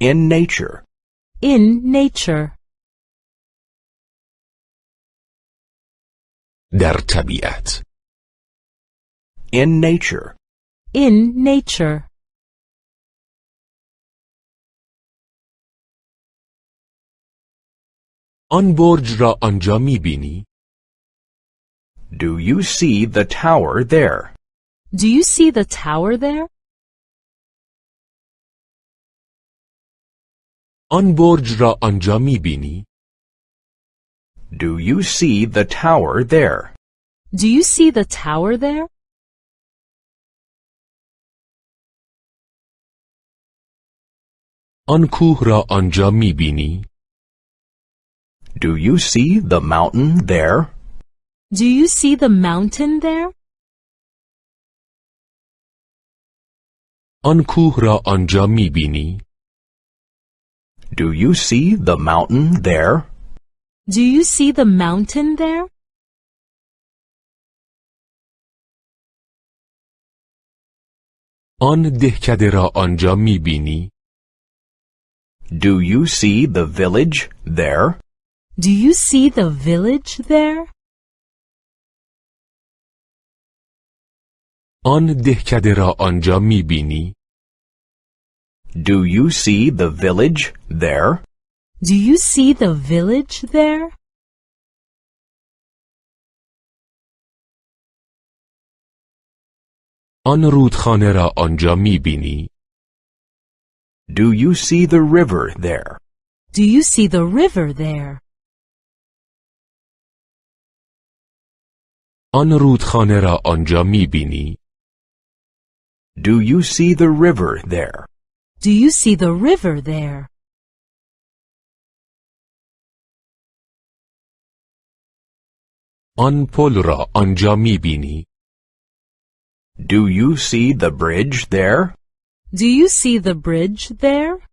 In nature. In nature. در طبیعت In nature. In nature. آن برج را آنجا می بینی؟ Do you see the tower there? Do you see the tower there? آن برج را آنجا می بینی؟ Do you see the tower there? Do you see the tower there? آن کوه را آنجا می بینی؟ Do you see the mountain there? Do you see the mountain there? آن کوه را آنجا می بینی؟ Do you see the mountain there? Do you see the mountain there? آن دهکده را آنجا می بینی؟ Do you see the village there? Do you see the village there? آن دهکده را آنجا می بینی؟ Do you see the village there? Do you see the village there? آن رودخانه را آنجا می بینی؟ Do you see the river there? Do you see the river there? آن رودخانه را آنجا می بینی؟ Do you see the river there? Do you see the river there? آن پل را آنجا می بینی؟ Do you see the bridge there? Do you see the bridge there?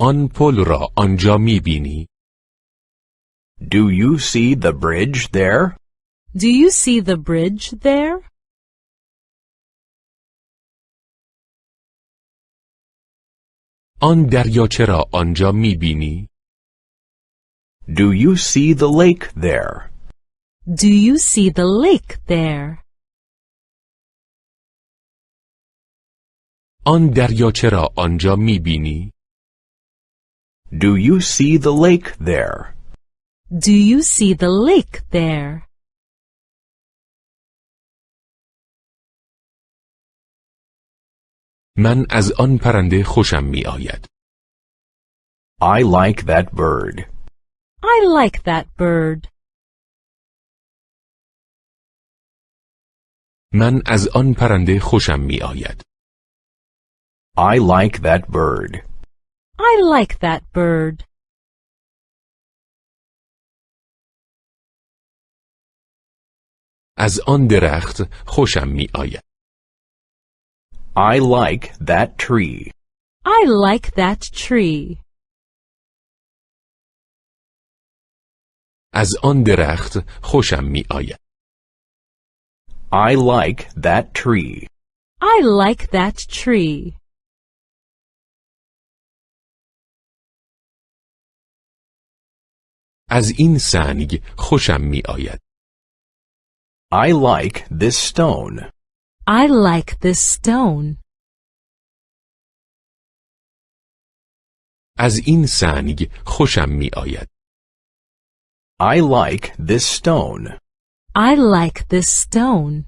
آن پل را آنجا می بینی؟ Do you see the bridge there? Do you see the bridge there? آن دریاچه را آنجا می بینی؟ Do you see the lake there? Do you see the lake there? آن دریاچه را آنجا می بینی؟ Do you see the lake there? Do you see the lake there? من از آن پرنده خوشم می آید. I like that bird. I like that bird. من از آن پرنده خوشم می آید. I like that bird. I like that bird. از آن درخت خوشم می آید. I like that tree. I like that tree. از آن درخت خوشم می آید. I like that tree. I like that tree. از این سنگ خوشم می آید. I like this stone. I like this stone. از این سنگ خوشم می آید. I like this stone. I like this stone.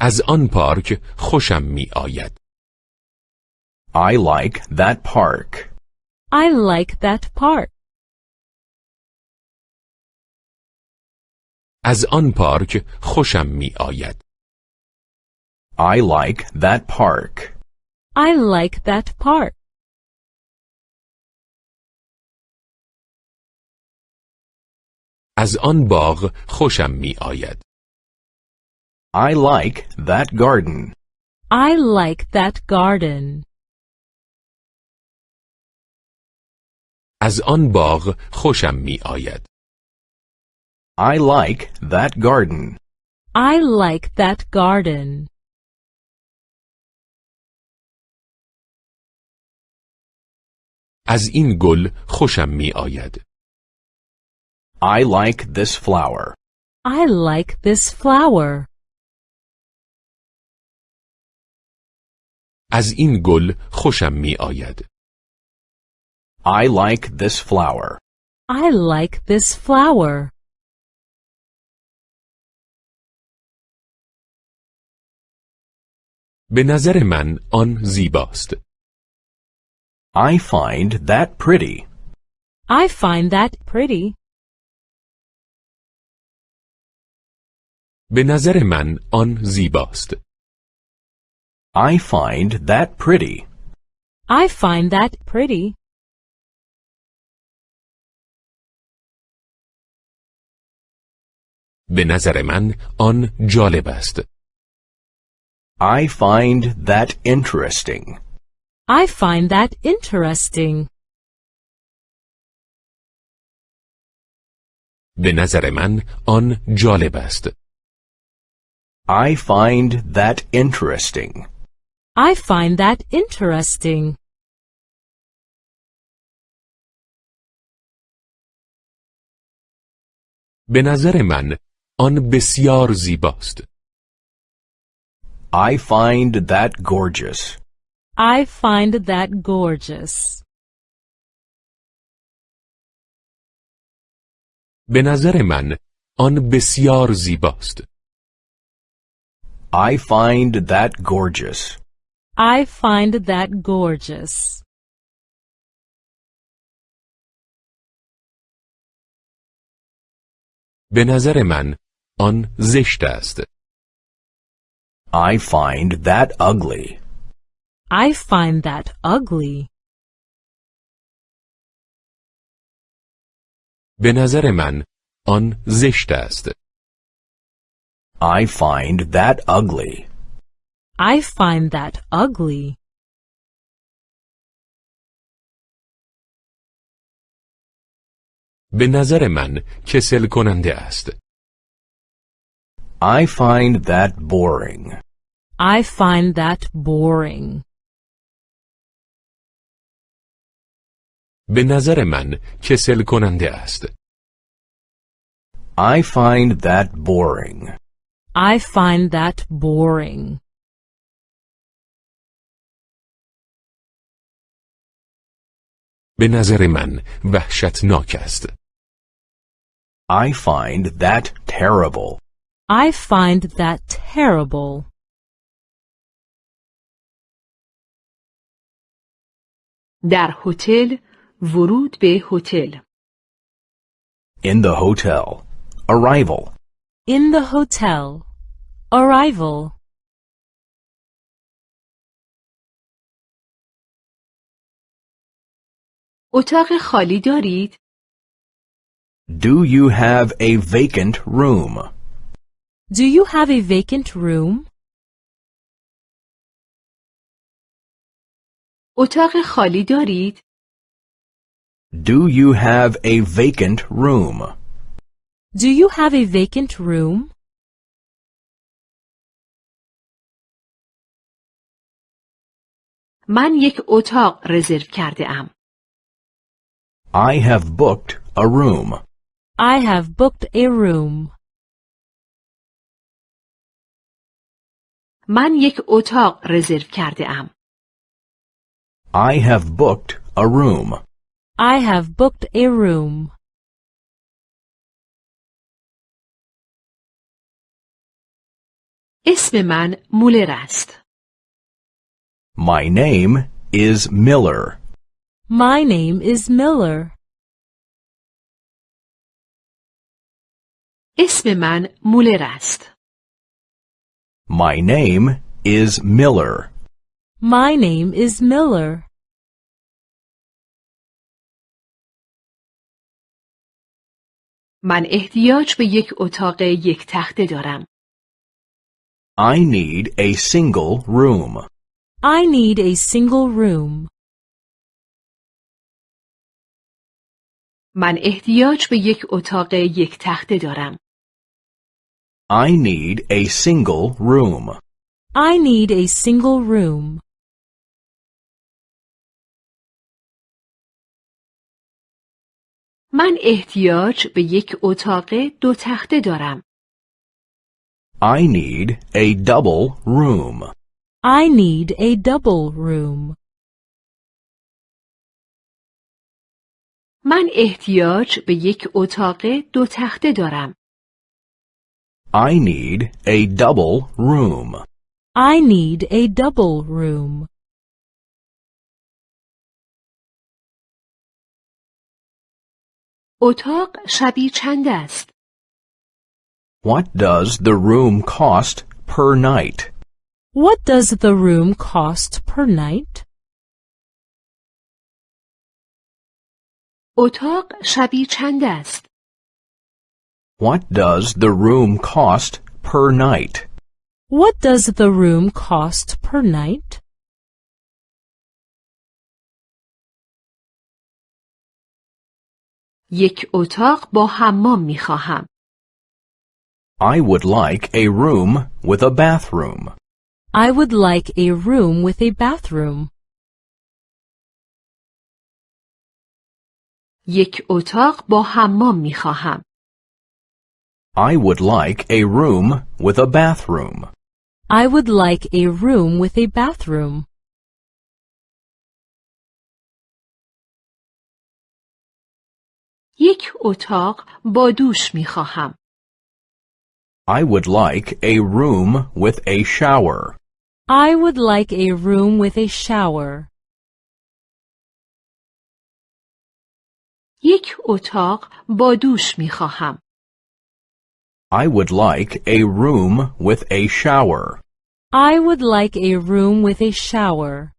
از آن پارک خوشم می آید. I like that park. I like that park. از آن پارک خوشم می آید. I like that park. I like that park. از آن باغ خوشم می آید. I like that garden. I like that garden. از آن باغ خوشم می آید. I like that garden. I like that garden. از این گل خوشم می آید. I like this flower. I like this flower. از این گل خوشم می آید. I like this flower. I like this flower. به نظر من آن زیباست. I find that pretty. I find that pretty. به نظر من آن زیباست. I find that pretty. I find that pretty. به نظر من آن جالب است. I find that interesting. I find that interesting. به نظر من آن جالب است. I find that interesting. I find that interesting. به نظر من آن بسیار زیباست. I find that gorgeous. I find that gorgeous. به نظر من آن بسیار زیباست. I find that gorgeous. I find that gorgeous. به نظر من آن زشت است. I find that ugly. I find that ugly. به نظر من آن زشت است. I find that ugly. I find that ugly. به نظر من کسل کننده است. I find that boring. I find that boring. به نظر من کسل کننده است. I find that boring. I find that boring. به نظر من وحشتناک است. I find that terrible. I find that terrible. در هتل ورود به هتل In the hotel. Arrival. In the hotel. Arrival. اتاق خالی دارید؟ Do you have a vacant room? Do you have a vacant room? اتاق خالی دارید؟ Do you have a vacant room? Do you have a vacant room? من یک اتاق رزرو کرده ام. I have booked a room. I have booked a room. من یک اتاق رزرو کرده ام. I have booked a room. I have booked a room. اسم من مولر است. My name is Miller. My name is Miller. اسم من مولر است. My name is Miller. My name is Miller. من احتیاج به یک اتاق یک تخته دارم. I need a single room. I need a single room. من احتیاج به یک اتاق یک تخته دارم. I need a single room. I need a single room. من احتیاج به یک اتاق دو تخته دارم. I need a double room. I need a double room. من احتیاج به یک اتاق دو تخته دارم. I need a double room. I need a double room. اتاق شبیه چند است؟ What does the room cost per night? What does the room cost per night? اتاق شبیه چند است؟ What does the room cost per night? What does the room cost per night? یک اتاق با حمام می خواهم. I would like a room with a bathroom. I would like a room with a bathroom. یک اتاق با حمام می خواهم. I would like a room with a bathroom. I would like a room with a bathroom. یک اتاق با دوش می خواهم. I would like a room with a shower. I would like a room with a shower. یک اتاق با دوش می خواهم. I would like a room with a shower. I would like a room with a shower.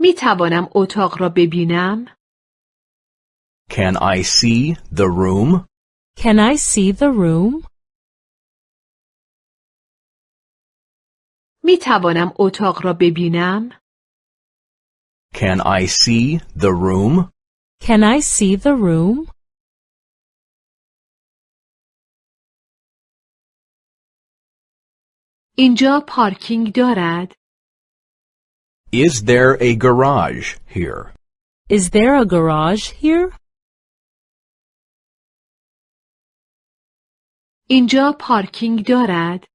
می توانم اتاق را ببینم؟ Can I see the room? Can I see the room? می توانم اتاق را ببینم؟ Can I see the room? Can I see the room? اینجا پارکینگ دارد؟ Is there a garage here? Is there a garage here? اینجا پارکینگ دارد؟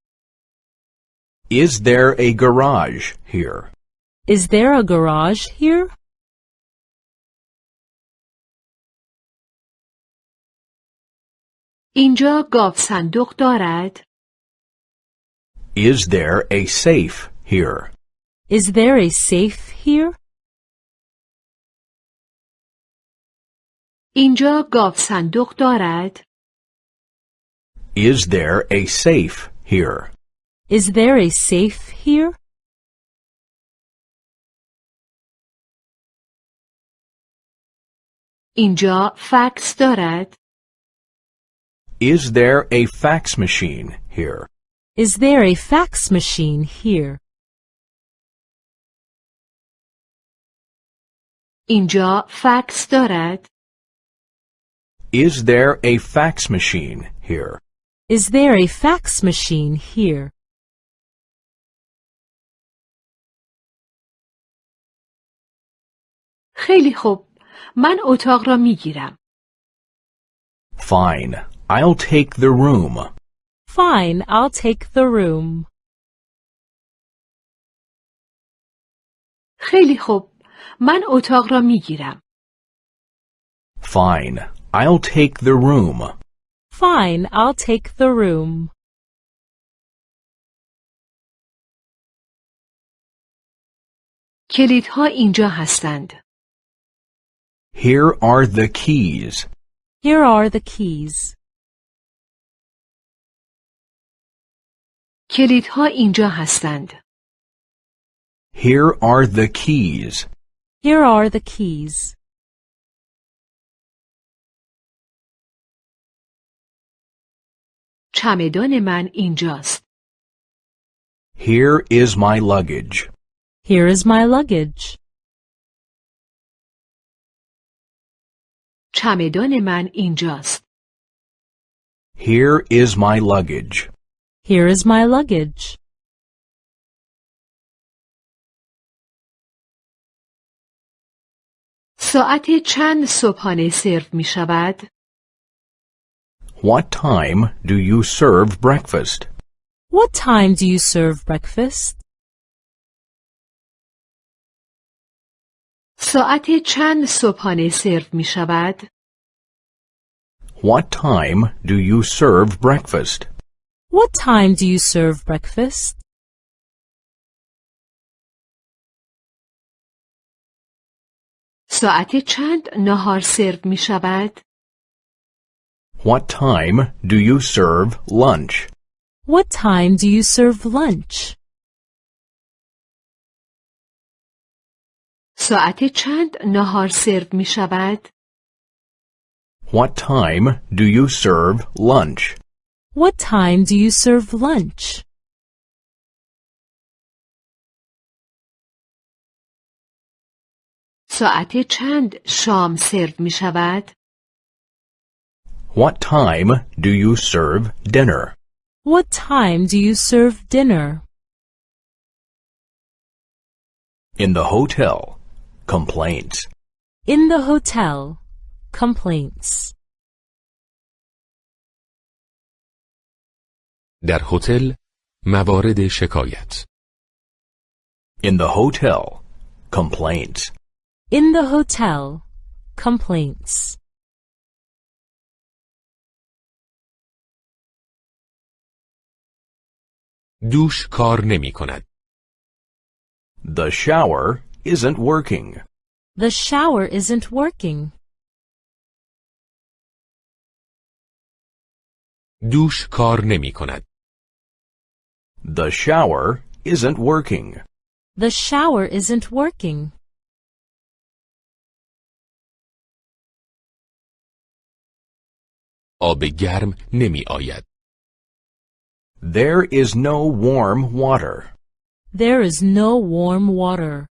Is there a garage here? Is there a garage here? اینجا گاو صندوق دارد؟ Is there a safe here? Is there a safe here? اینجا گاو صندوق دارد؟ Is there a safe here? Is there a safe here? اینجا فکس دارد؟ Is there a fax machine here? Is there a fax machine here? اینجا فکس دارد؟ Is there a fax machine here? Is there a fax machine here? خیلی خوب. من اتاق را می گیرم. Fine. I'll take the room. Fine, I'll take the room. خیلی خوب. من اتاق را می گیرم. Fine. I'll take the room. Fine, I'll take the room. کلیدها اینجا هستند. Here are the keys. Here are the keys. کلیدها اینجا هستند. Here are the keys. Here are the keys. چمدان من اینجاست. Here is my luggage. Here is my luggage. چمدان من اینجاست. Here is my luggage. Here is my luggage. ساعت چند صبحانه سرو می شود؟ What time do you serve breakfast? What time do you serve breakfast? ساعت چند صبحانه سرو می شود؟ What time do you serve breakfast? What time do you serve breakfast? ساعت چند نهار سرو می شود؟ What time do you serve lunch? What time do you serve lunch? ساعت چند نهار سرو می شود؟ What time do you serve lunch? What time do you serve lunch? ساعت چند شام سرو می شود؟ What time do you serve dinner? What time do you serve dinner? In the hotel. Complaints. In the hotel. Complaints. در هتل موارد شکایت In the hotel. Complaints. In the hotel. Complaints. دوش کار نمی کند. The shower isn't working. The shower isn't working. دوش کار نمی کند. The shower isn't working. The shower isn't working. آب گرم نمی آید. There is no warm water. There is no warm water.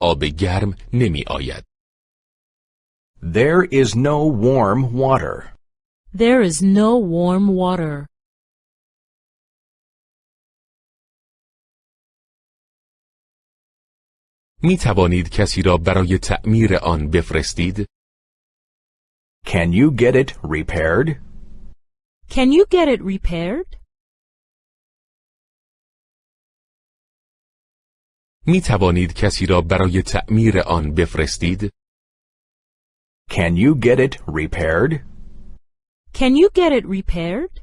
آب گرم نمی آید. There is no warm water. There is no warm water. می توانید کسی را برای تعمیر آن بفرستید؟ Can you get it repaired? Can you get it repaired? می توانید کسی را برای تعمیر آن بفرستید؟ Can you get it repaired? Can you get it repaired?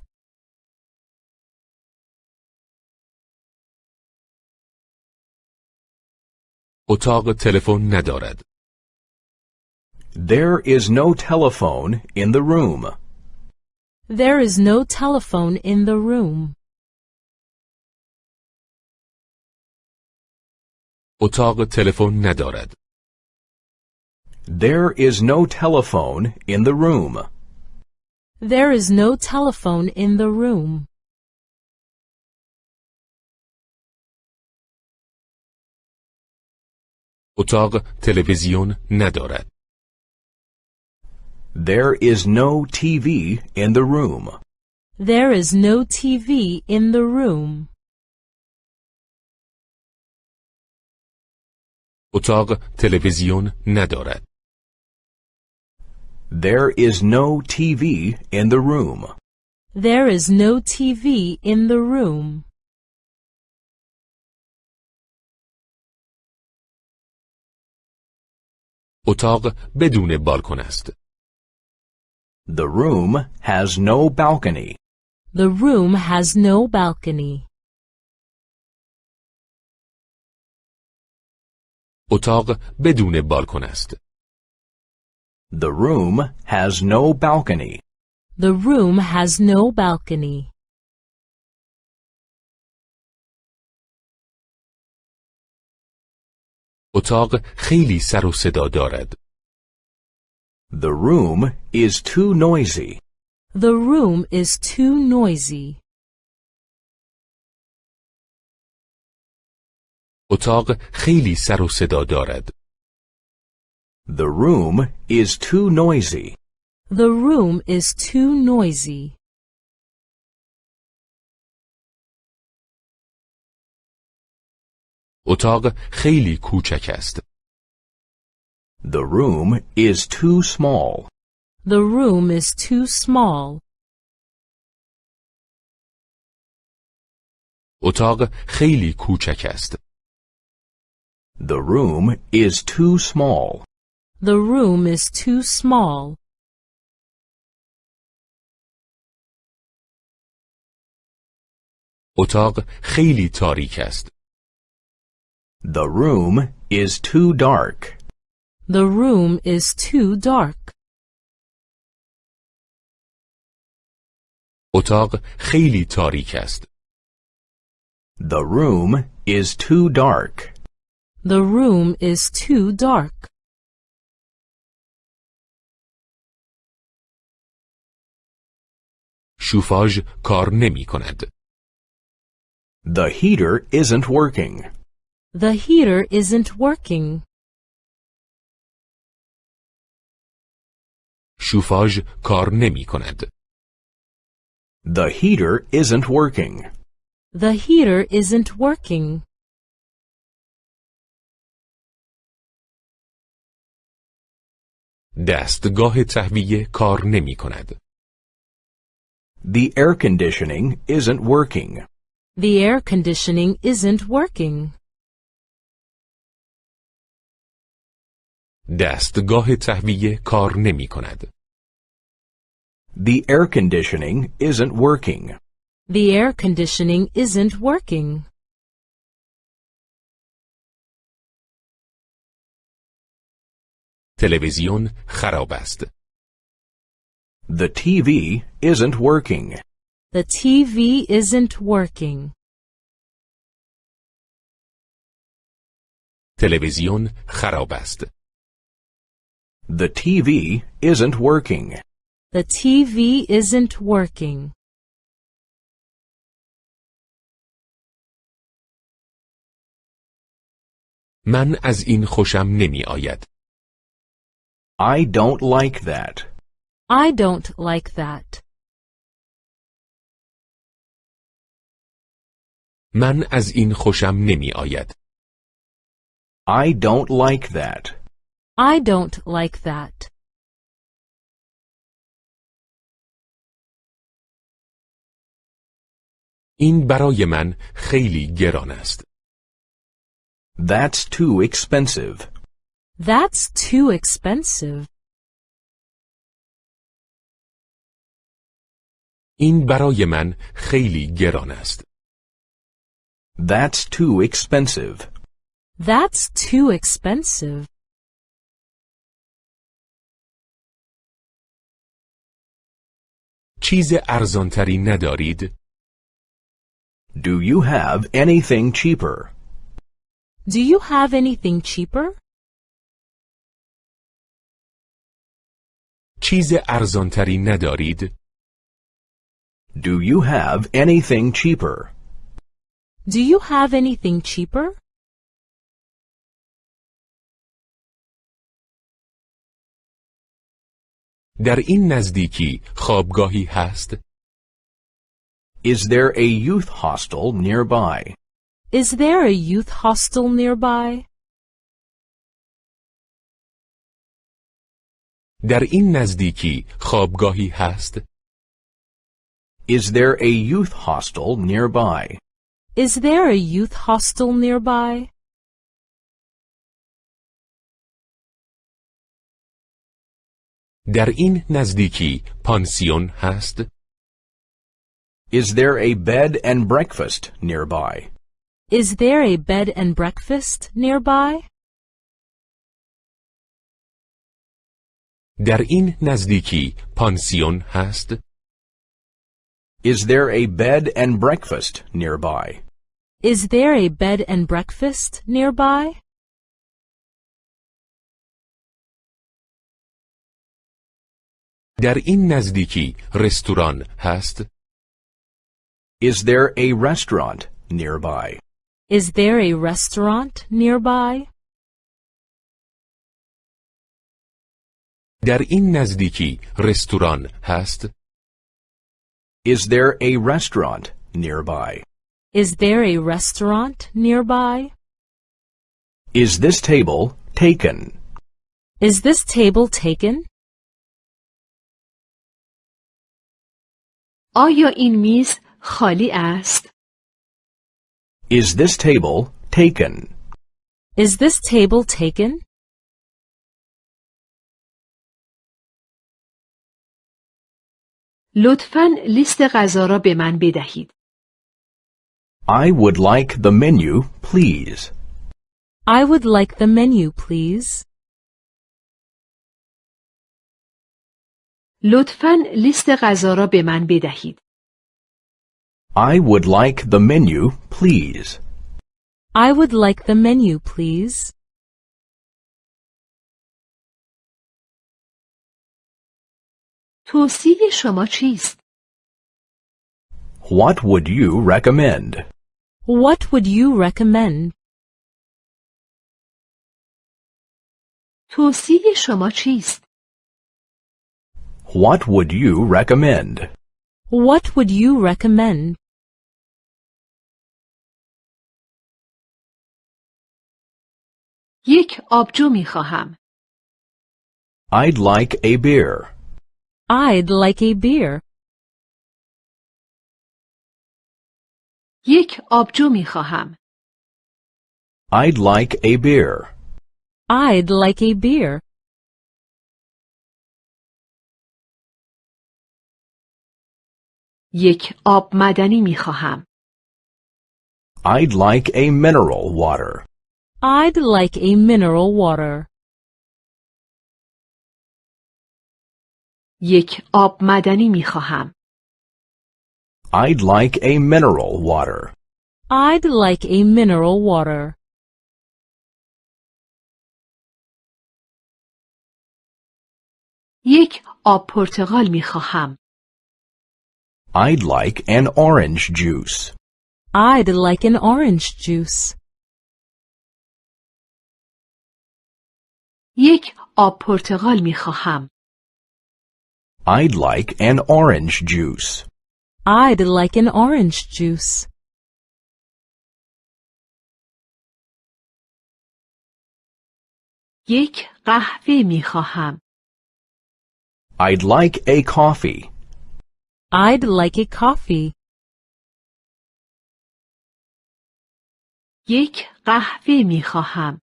اتاق تلفن ندارد. There is no telephone in the room. There is no telephone in the room. اتاق تلفن ندارد. There is no telephone in the room. There is no telephone in the room. اتاق تلویزیون ندارد. There is no TV in the room. There is no TV in the room. اتاق تلویزیون ندارد. There is no TV in the room. There is no TV in the room. اتاق بدون بالکن است. The room has no balcony. The room has no balcony. اتاق بدون بالکن است. The room has no balcony. The room has no balcony. اتاق خیلی سر و صدا دارد. The room is too noisy. The room is too noisy. اتاق خیلی سر و صدا دارد. The room is too noisy. The room is too noisy. اتاق خیلی کوچک است. The room is too small. The room is too small. اتاق خیلی کوچک است. The room is too small. The room is too small. اتاق خیلی تاریک است. The room is too dark. The room is too dark. اتاق خیلی تاریک است. The room is too dark. The room is too dark. شوفاژ کار نمی کند. The heater isn't working. The heater isn't working. شوفاژ کار نمی کند. The heater isn't working. The heater isn't working. دستگاه تهویه کار نمی کند. The air conditioning isn't working. The air conditioning isn't working. دستگاه تهویه کار نمی کند. The air conditioning isn't working. The air conditioning isn't working. تلویزیون خراب است. The TV isn't working. The TV isn't working. تلویزیون خراب است. The TV isn't working. The TV isn't working. من از این خوشم نمی آید. I don't like that. I don't like that. من از این خوشم نمی آید. I don't like that. I don't like that. این برای من خیلی گران است. That's too expensive. That's too expensive. این برای من خیلی گران است. That's too expensive. That's too expensive. چیز ارزانتری ندارید؟ Do you have anything cheaper? Do you have anything cheaper? چیز ارزانتری ندارید؟ Do you have anything cheaper? Do you have anything cheaper? در این نزدیکی خوابگاهی هست؟ Is there a youth hostel nearby? Is there a youth hostel nearby? در این نزدیکی خوابگاهی هست؟ Is there a youth hostel nearby? Is there a youth hostel nearby? در این نزدیکی پانسیون هست؟ Is there a bed and breakfast nearby? Is there a bed and breakfast nearby? در این نزدیکی پانسیون هست؟ Is there a bed and breakfast nearby? Is there a bed and breakfast nearby? در این نزدیکی رستوران هست؟ Is there a restaurant nearby? Is there a restaurant nearby? در این نزدیکی رستوران هست؟ Is there a restaurant nearby? Is there a restaurant nearby? Is this table taken? Is this table taken? آیا این میز خالی است؟ Is this table taken? Is this table taken? لطفا لیست غذا را به من بدهید. I would like the menu, please. I would like the menu, please. لطفا لیست غذا را به من بدهید. I would like the menu, please. I would like the menu, please. توصیه شما چیست؟ What would you recommend? What would you recommend? توصیه شما چیست؟ What would you recommend? What would you recommend? یک آبجو می خواهم. I'd like a beer. I'd like a beer. یک آبجو می خواهم. I'd like a beer. I'd like a beer. یک آب معدنی می خواهم. I'd like a mineral water. I'd like a mineral water. یک آب معدنی می خواهم. I'd like a mineral water. I'd like a mineral water. یک آب پرتقال می خواهم. I'd like an orange juice. I'd like an orange juice. یک آب پرتقال می خواهم. I'd like an orange juice. I'd like an orange juice. یک قهوه می خواهم. I'd like a coffee. I'd like a coffee. یک قهوه می خواهم.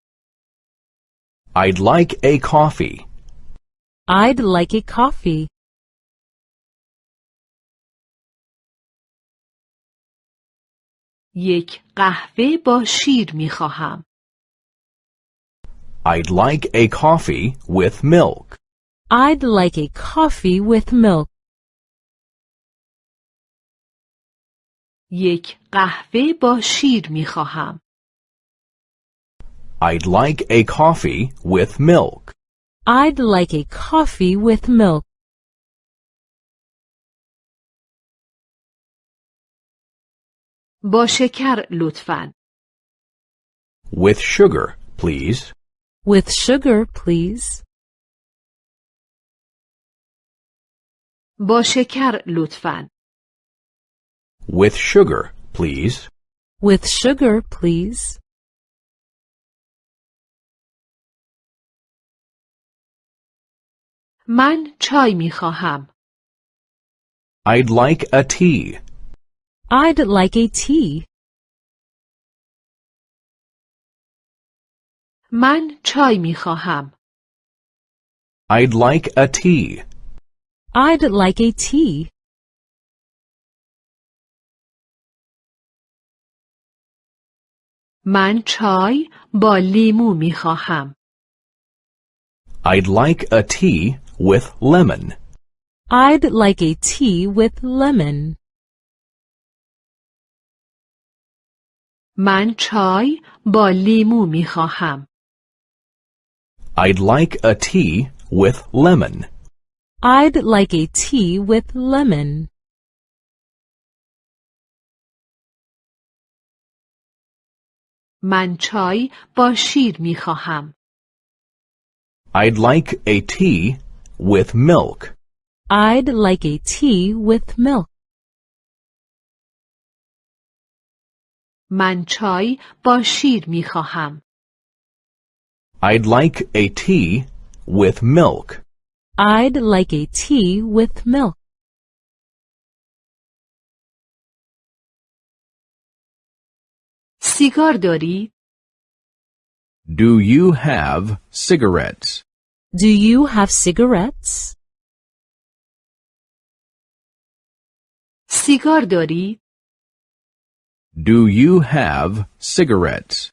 I'd like a coffee. I'd like a coffee. یک قهوه با شیر می خواهم. I'd like a coffee with milk. I'd like a coffee with milk. یک قهوه با شیر می خواهم. I'd like a coffee with milk. I'd like a coffee with milk. با شکر لطفاً. With sugar, please. With sugar, please. با شکر لطفاً. With sugar, please. With sugar, please. من چای می خواهم. I'd like a tea. I'd like a tea. من چای می خواهم. I'd like a tea. I'd like a tea. من چای با لیمو می خواهم. I'd like a tea with lemon. I'd like a tea with lemon. من چای با لیمو می خواهم. I'd like a tea with lemon. I'd like a tea with lemon. من چای با شیر می خواهم. I'd like a tea with milk. I'd like a tea with milk. من چای با شیر می خواهم. I'd like a tea with milk. I'd like a tea with milk. سیگار دارید؟ Do you have cigarettes? Do you have cigarettes? سیگار دارید؟ Do you have cigarettes?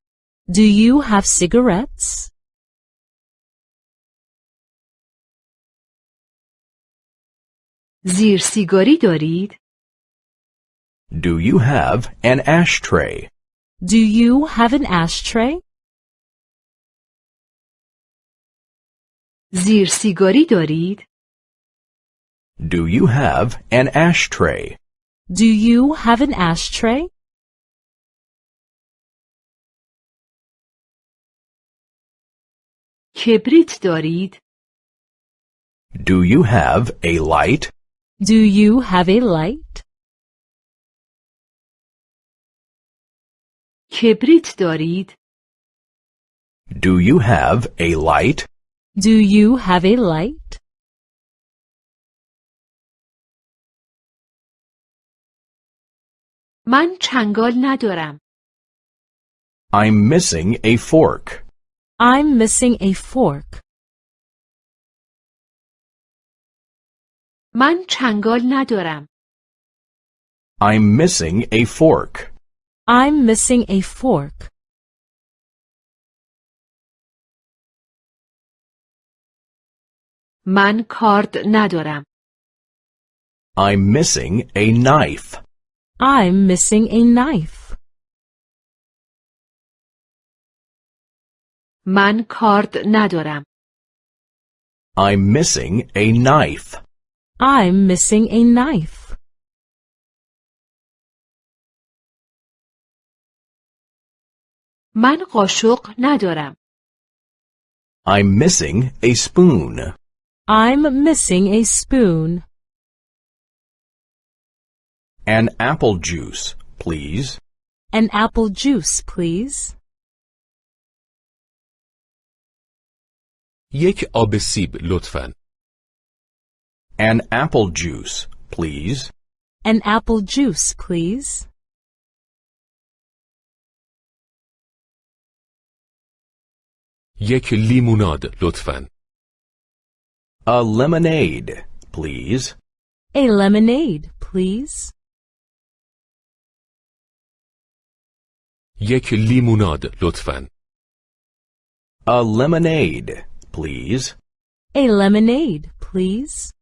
Do you have cigarettes? زیر سیگاری دارید؟ Do you have an ashtray? Do you have an ashtray? زیر سیگاری دارید؟ Do you have an ashtray? Do you have an ashtray? کبریت دارید؟ Do you have a light? Do you have a light? کبریت دارید؟ Do you have a light? Do you have a light? من چنگال ندارم. I'm missing a fork. I'm missing a fork. من چنگال ندارم. I'm missing a fork. I'm missing a fork. من کارد ندارم. I'm missing a knife. I'm missing a knife. من کارد ندارم. I'm missing a knife. I'm missing a knife. من قاشق ندارم. I'm missing a spoon. I'm missing a spoon. An apple juice, please. An apple juice, please. یک آب سیب لطفاً. An apple juice, please. An apple juice, please. یک لیموناد لطفاً. A lemonade, please. A lemonade, please. یک لیموناد لطفاً. A lemonade, please. A lemonade, please.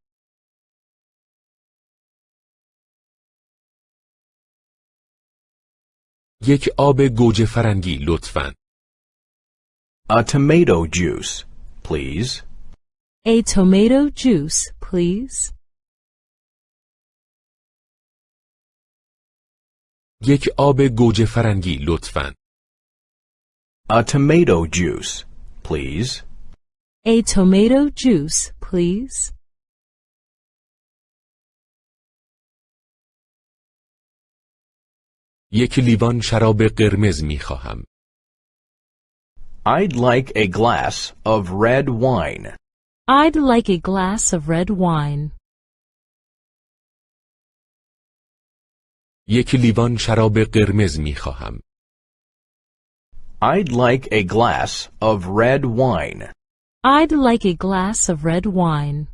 یک آب گوجه فرنگی لطفاً. A tomato juice, please. A tomato juice, please. یک آب گوجه فرنگی لطفاً. A tomato juice, please. A tomato juice, please. یک لیوان شراب قرمز می خواهم. I'd like a glass of red wine. I'd like a glass of red wine. یک لیوان شراب قرمز می خواهم. I'd like a glass of red wine. I'd like a glass of red wine.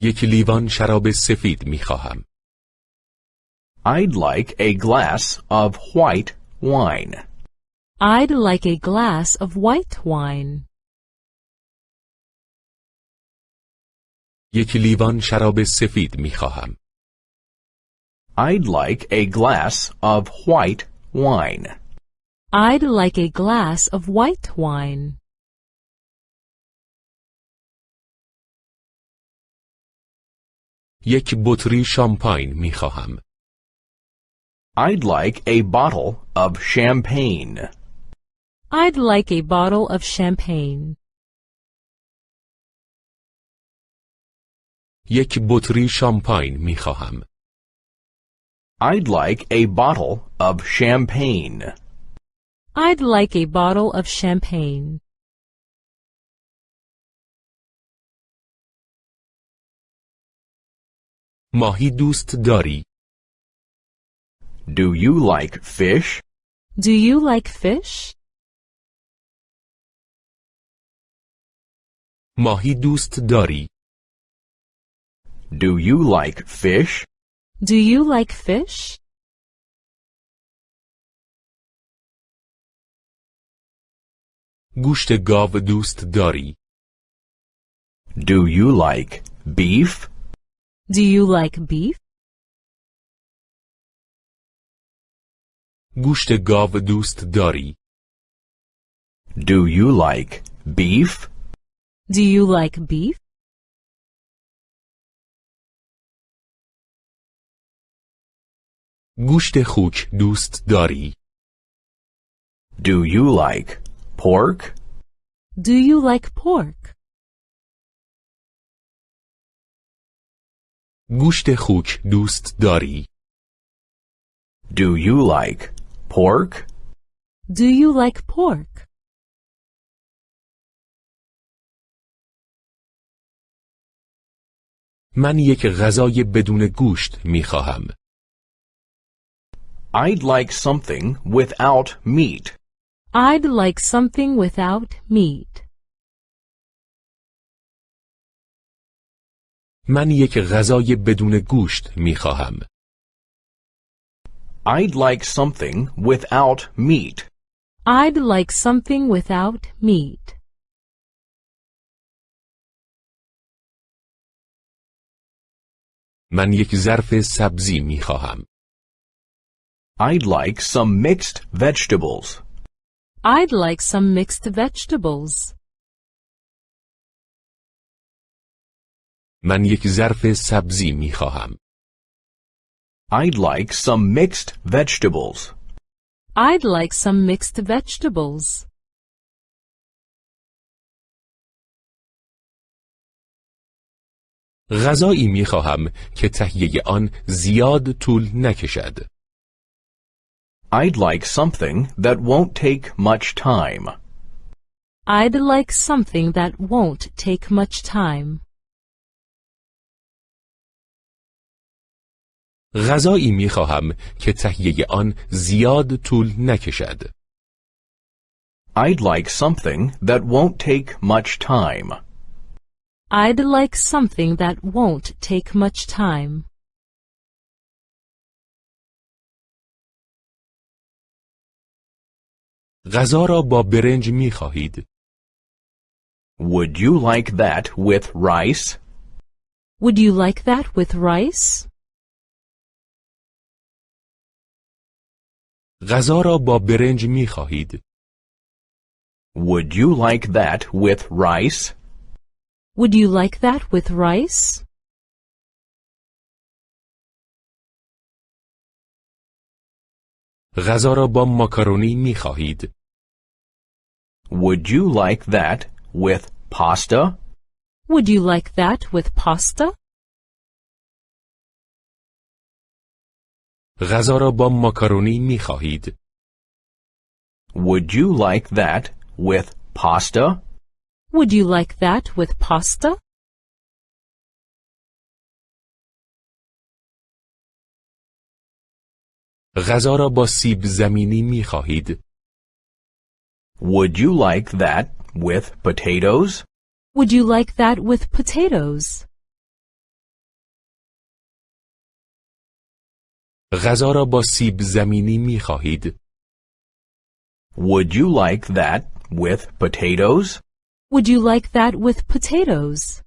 یک لیوان شراب سفید می خواهم. I'd like a glass of white wine. I'd like a glass of white wine. یک لیوان شراب سفید می خواهم. I'd like a glass of white wine. I'd like a glass of white wine. یک بطری شامپاین می خواهم. I'd like a bottle of champagne. I'd like a bottle of champagne. یک بطری شامپاین می خواهم. I'd like a bottle of champagne. I'd like a bottle of champagne. ماهی دوست داری؟ Do you like fish? Do you like fish? ماهی دوست داری؟ Do you like fish? Do you like fish? گوشت گاو دوست داری؟ Do you like beef? Do you like beef? گوشت گاو دوست داری؟ Do you like beef? Do you like beef? گوشت خوک دوست داری؟ Do you like pork? Do you like pork? گوشت خوک دوست داری؟ Do you like pork? Do you like pork? من یک غذای بدون گوشت می خواهم. I'd like something without meat. I'd like something without meat. من یک غذای بدون گوشت می خواهم. I'd like something without meat. I'd like something without meat. من یک ظرف سبزی می خواهم. I'd like some mixed vegetables. I'd like some mixed vegetables. من یک ظرف سبزی می خواهم. I'd like some mixed vegetables. I'd like some mixed vegetables. غذایی می خواهم که تهیه آن زیاد طول نکشد. I'd like something that won't take much time. I'd like something that won't take much time. غذایی می خواهم که تهیه آن زیاد طول نکشد. I'd like something that won't take much time. I'd like something that won't take much time. غذا را با برنج می خواهید؟ Would you like that with rice? Would you like that with rice? غذا را با برنج می خواهید؟ Would you like that with rice? Would you like that with rice? غذا را با ماکارونی می خواهید؟ Would you like that with pasta? Would you like that with pasta? غذا را با ماکارونی می خواهید؟ Would you like that with pasta? Would you like that with pasta? غذا را با سیب زمینی می خواهید؟ Would you like that with potatoes? Would you like that with potatoes? غذا را با سیب زمینی می خواهید؟ Would you like that with potatoes? Would you like that with potatoes?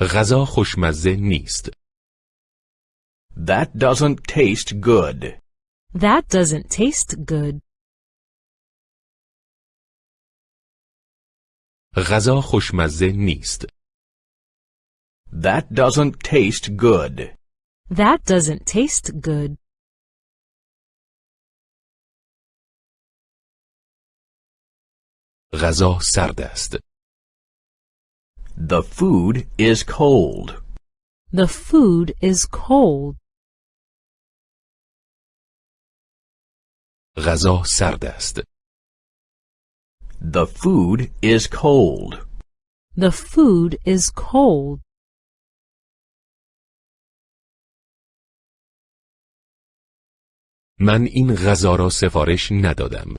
غذا خوشمزه نیست. That doesn't taste good. That doesn't taste good. غذا خوشمزه نیست. That doesn't taste good. That doesn't taste good. غذا سرد است. The food is cold. The food is cold. غذا سرد است. The food is cold. The food is cold. من این غذا را سفارش ندادم.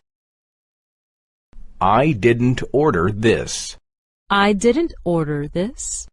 I didn't order this. I didn't order this.